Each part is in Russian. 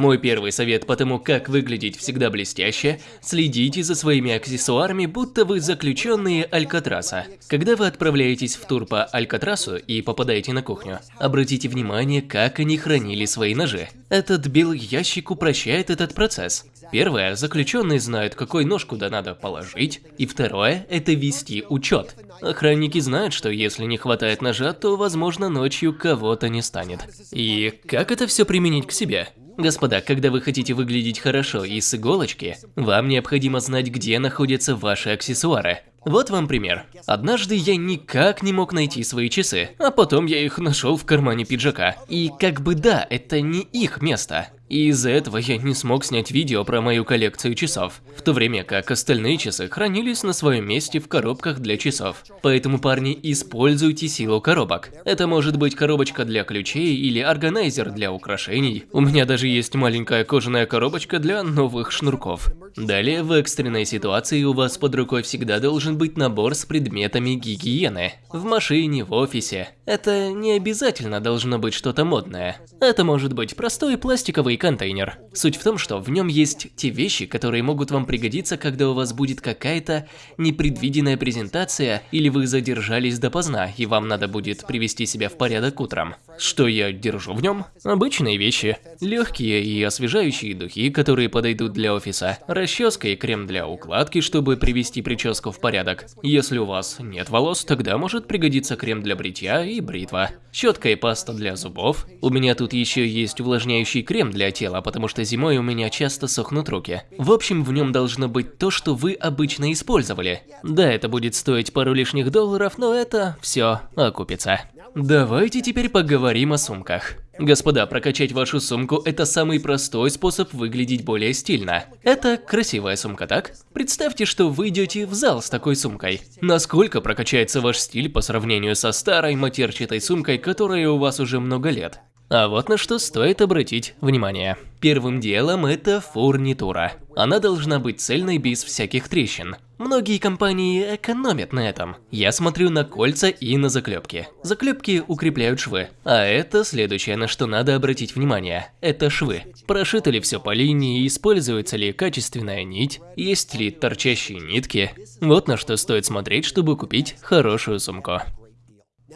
Мой первый совет по тому, как выглядеть всегда блестяще – следите за своими аксессуарами, будто вы заключенные Алькатраса. Когда вы отправляетесь в тур по Алькатрасу и попадаете на кухню, обратите внимание, как они хранили свои ножи. Этот белый ящик упрощает этот процесс. Первое, заключенные знают, какой нож куда надо положить, и второе – это вести учет. Охранники знают, что если не хватает ножа, то, возможно, ночью кого-то не станет. И как это все применить к себе? Господа, когда вы хотите выглядеть хорошо и с иголочки, вам необходимо знать, где находятся ваши аксессуары. Вот вам пример. Однажды я никак не мог найти свои часы, а потом я их нашел в кармане пиджака. И как бы да, это не их место. И из-за этого я не смог снять видео про мою коллекцию часов, в то время как остальные часы хранились на своем месте в коробках для часов. Поэтому, парни, используйте силу коробок. Это может быть коробочка для ключей или органайзер для украшений. У меня даже есть маленькая кожаная коробочка для новых шнурков. Далее, в экстренной ситуации у вас под рукой всегда должен быть набор с предметами гигиены. В машине, в офисе. Это не обязательно должно быть что-то модное. Это может быть простой пластиковый контейнер. Суть в том, что в нем есть те вещи, которые могут вам пригодиться, когда у вас будет какая-то непредвиденная презентация или вы задержались допоздна и вам надо будет привести себя в порядок утром. Что я держу в нем? Обычные вещи. Легкие и освежающие духи, которые подойдут для офиса. Расческа и крем для укладки, чтобы привести прическу в порядок. Если у вас нет волос, тогда может пригодиться крем для бритья и бритва. Щетка и паста для зубов. У меня тут еще есть увлажняющий крем для тела, потому что зимой у меня часто сохнут руки. В общем, в нем должно быть то, что вы обычно использовали. Да, это будет стоить пару лишних долларов, но это все окупится. Давайте теперь поговорим о сумках. Господа, прокачать вашу сумку – это самый простой способ выглядеть более стильно. Это красивая сумка, так? Представьте, что вы идете в зал с такой сумкой. Насколько прокачается ваш стиль по сравнению со старой матерчатой сумкой, которая у вас уже много лет? А вот на что стоит обратить внимание. Первым делом это фурнитура. Она должна быть цельной без всяких трещин. Многие компании экономят на этом. Я смотрю на кольца и на заклепки. Заклепки укрепляют швы. А это следующее, на что надо обратить внимание. Это швы. Прошито ли все по линии, используется ли качественная нить, есть ли торчащие нитки. Вот на что стоит смотреть, чтобы купить хорошую сумку.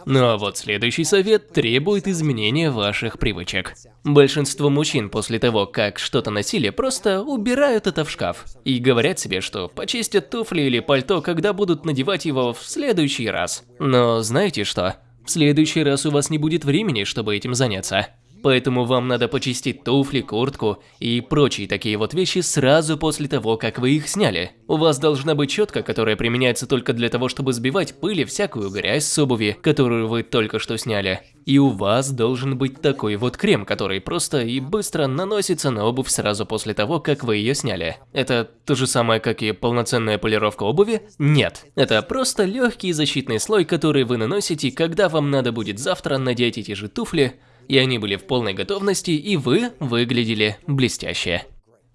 Ну а вот следующий совет требует изменения ваших привычек. Большинство мужчин после того, как что-то носили, просто убирают это в шкаф. И говорят себе, что почистят туфли или пальто, когда будут надевать его в следующий раз. Но знаете что? В следующий раз у вас не будет времени, чтобы этим заняться. Поэтому вам надо почистить туфли, куртку и прочие такие вот вещи сразу после того, как вы их сняли. У вас должна быть щетка, которая применяется только для того, чтобы сбивать пыль и всякую грязь с обуви, которую вы только что сняли. И у вас должен быть такой вот крем, который просто и быстро наносится на обувь сразу после того, как вы ее сняли. Это то же самое, как и полноценная полировка обуви? Нет. Это просто легкий защитный слой, который вы наносите, когда вам надо будет завтра надеть эти же туфли, и они были в полной готовности, и вы выглядели блестяще.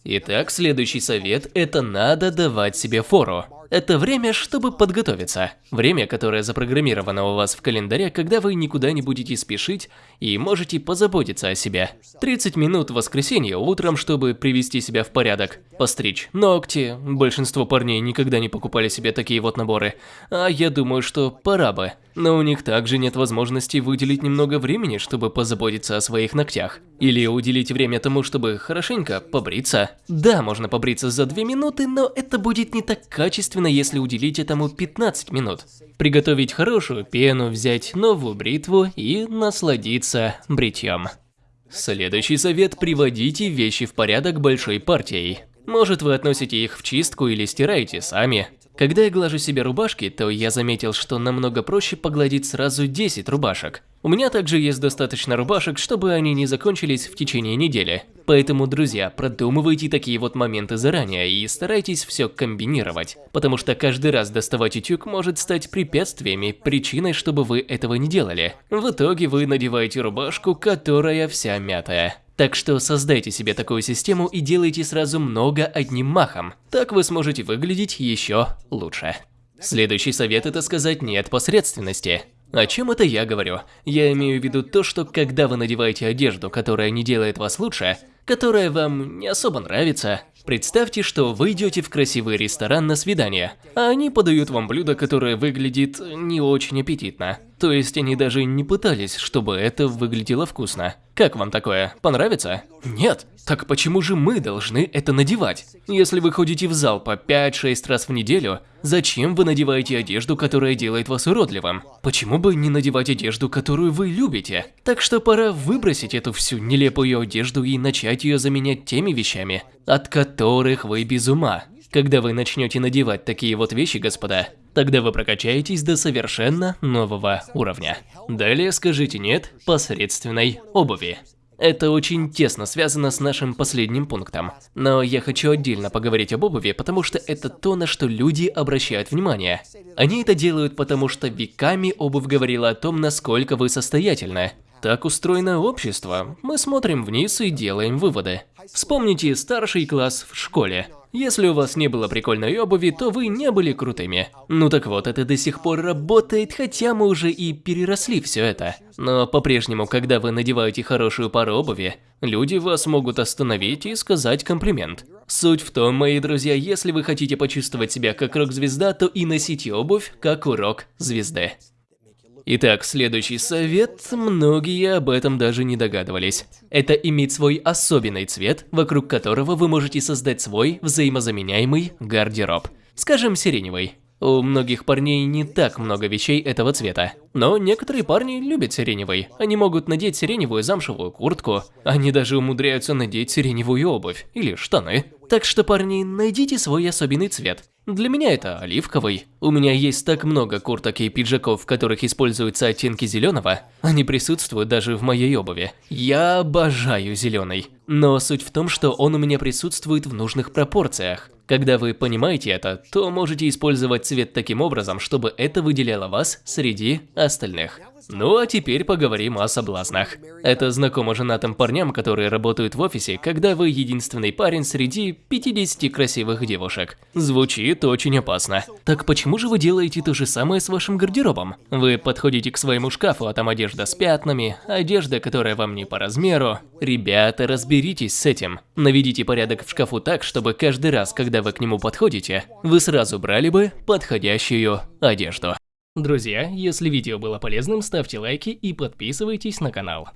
Итак, следующий совет – это надо давать себе фору. Это время, чтобы подготовиться. Время, которое запрограммировано у вас в календаре, когда вы никуда не будете спешить и можете позаботиться о себе. 30 минут в воскресенье утром, чтобы привести себя в порядок. Постричь ногти. Большинство парней никогда не покупали себе такие вот наборы. А я думаю, что пора бы. Но у них также нет возможности выделить немного времени, чтобы позаботиться о своих ногтях. Или уделить время тому, чтобы хорошенько побриться. Да, можно побриться за 2 минуты, но это будет не так качественно, особенно если уделить этому 15 минут. Приготовить хорошую пену, взять новую бритву и насладиться бритьем. Следующий совет – приводите вещи в порядок большой партией. Может вы относите их в чистку или стираете сами. Когда я глажу себе рубашки, то я заметил, что намного проще погладить сразу 10 рубашек. У меня также есть достаточно рубашек, чтобы они не закончились в течение недели. Поэтому, друзья, продумывайте такие вот моменты заранее и старайтесь все комбинировать. Потому что каждый раз доставать утюг может стать препятствиями, причиной, чтобы вы этого не делали. В итоге вы надеваете рубашку, которая вся мятая. Так что создайте себе такую систему и делайте сразу много одним махом. Так вы сможете выглядеть еще лучше. Следующий совет – это сказать «нет» посредственности. О чем это я говорю? Я имею в виду то, что когда вы надеваете одежду, которая не делает вас лучше, которая вам не особо нравится, представьте, что вы идете в красивый ресторан на свидание, а они подают вам блюдо, которое выглядит не очень аппетитно. То есть они даже не пытались, чтобы это выглядело вкусно. Как вам такое? Понравится? Нет. Так почему же мы должны это надевать? Если вы ходите в зал по 5-6 раз в неделю, зачем вы надеваете одежду, которая делает вас уродливым? Почему бы не надевать одежду, которую вы любите? Так что пора выбросить эту всю нелепую одежду и начать ее заменять теми вещами, от которых вы без ума. Когда вы начнете надевать такие вот вещи, господа, тогда вы прокачаетесь до совершенно нового уровня. Далее скажите «нет» посредственной обуви. Это очень тесно связано с нашим последним пунктом. Но я хочу отдельно поговорить об обуви, потому что это то, на что люди обращают внимание. Они это делают, потому что веками обувь говорила о том, насколько вы состоятельны. Так устроено общество. Мы смотрим вниз и делаем выводы. Вспомните старший класс в школе. Если у вас не было прикольной обуви, то вы не были крутыми. Ну так вот, это до сих пор работает, хотя мы уже и переросли все это. Но по-прежнему, когда вы надеваете хорошую пару обуви, люди вас могут остановить и сказать комплимент. Суть в том, мои друзья, если вы хотите почувствовать себя как рок-звезда, то и носите обувь как у рок-звезды. Итак, следующий совет, многие об этом даже не догадывались. Это иметь свой особенный цвет, вокруг которого вы можете создать свой взаимозаменяемый гардероб. Скажем, сиреневый. У многих парней не так много вещей этого цвета. Но некоторые парни любят сиреневый. Они могут надеть сиреневую замшевую куртку. Они даже умудряются надеть сиреневую обувь или штаны. Так что, парни, найдите свой особенный цвет. Для меня это оливковый. У меня есть так много курток и пиджаков, в которых используются оттенки зеленого. Они присутствуют даже в моей обуви. Я обожаю зеленый. Но суть в том, что он у меня присутствует в нужных пропорциях. Когда вы понимаете это, то можете использовать цвет таким образом, чтобы это выделяло вас среди остальных. Ну а теперь поговорим о соблазнах. Это знакомо женатым парням, которые работают в офисе, когда вы единственный парень среди 50 красивых девушек. Звучит очень опасно. Так почему же вы делаете то же самое с вашим гардеробом? Вы подходите к своему шкафу, а там одежда с пятнами, одежда, которая вам не по размеру. Ребята, разберитесь с этим. Наведите порядок в шкафу так, чтобы каждый раз, когда вы к нему подходите, вы сразу брали бы подходящую одежду. Друзья, если видео было полезным, ставьте лайки и подписывайтесь на канал.